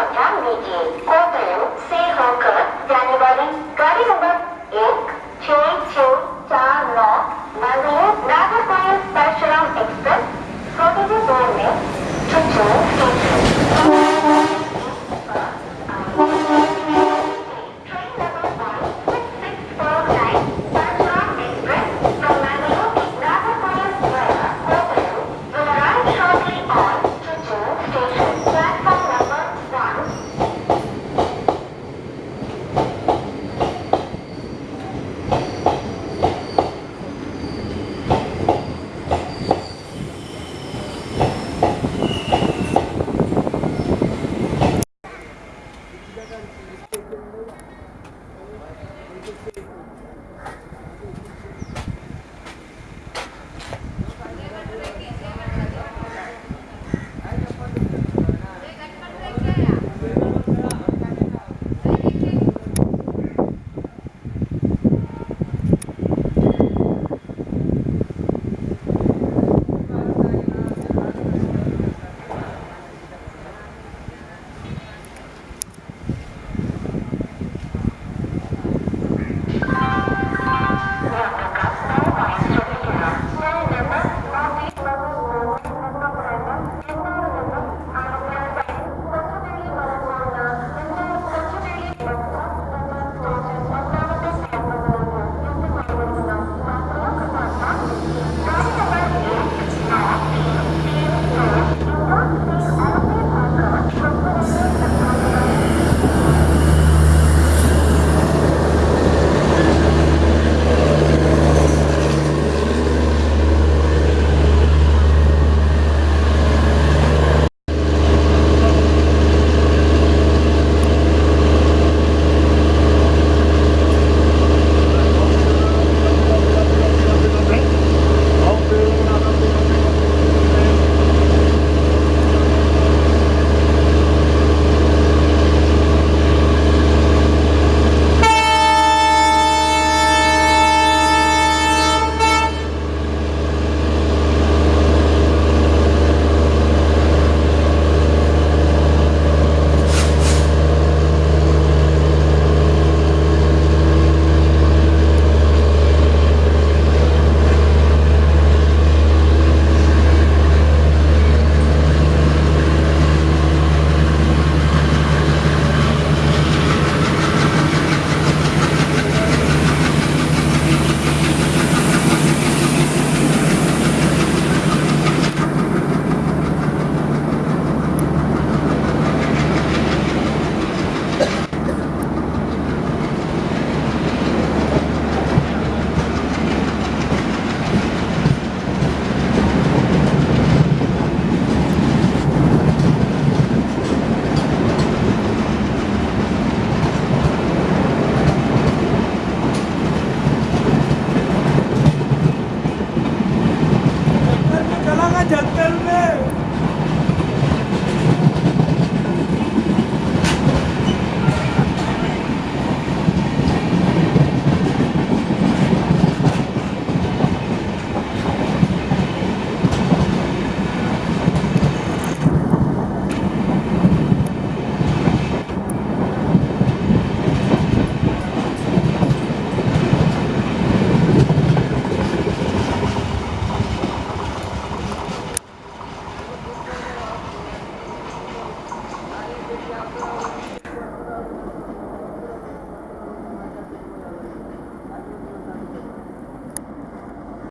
を3匹 जंगल में Yeah, bro.